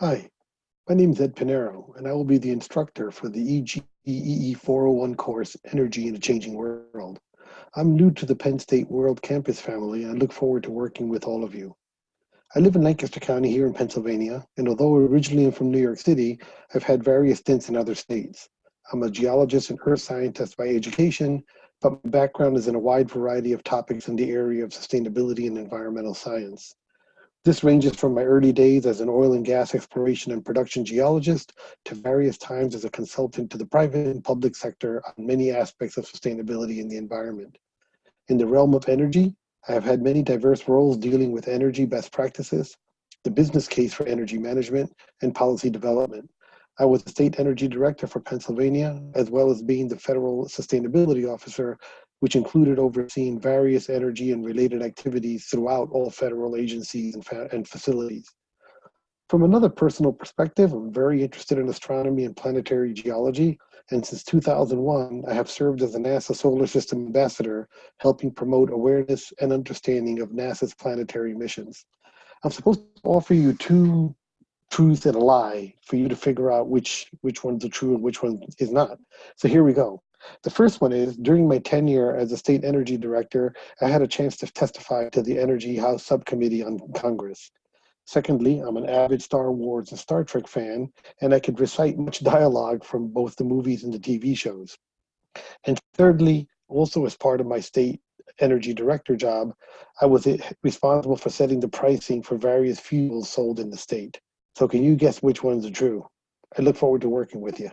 Hi, my name is Ed Pinero, and I will be the instructor for the EGEE 401 course, Energy in a Changing World. I'm new to the Penn State World Campus family, and I look forward to working with all of you. I live in Lancaster County here in Pennsylvania, and although originally I'm from New York City, I've had various stints in other states. I'm a geologist and earth scientist by education, but my background is in a wide variety of topics in the area of sustainability and environmental science. This ranges from my early days as an oil and gas exploration and production geologist to various times as a consultant to the private and public sector on many aspects of sustainability in the environment. In the realm of energy, I have had many diverse roles dealing with energy best practices, the business case for energy management, and policy development. I was the state energy director for Pennsylvania, as well as being the federal sustainability officer which included overseeing various energy and related activities throughout all federal agencies and, and facilities. From another personal perspective, I'm very interested in astronomy and planetary geology, and since 2001, I have served as a NASA Solar System Ambassador, helping promote awareness and understanding of NASA's planetary missions. I'm supposed to offer you two truths and a lie for you to figure out which, which one's the true and which one is not. So here we go. The first one is during my tenure as a state energy director, I had a chance to testify to the Energy House Subcommittee on Congress. Secondly, I'm an avid Star Wars and Star Trek fan, and I could recite much dialogue from both the movies and the TV shows. And thirdly, also as part of my state energy director job, I was responsible for setting the pricing for various fuels sold in the state. So can you guess which ones are true? I look forward to working with you.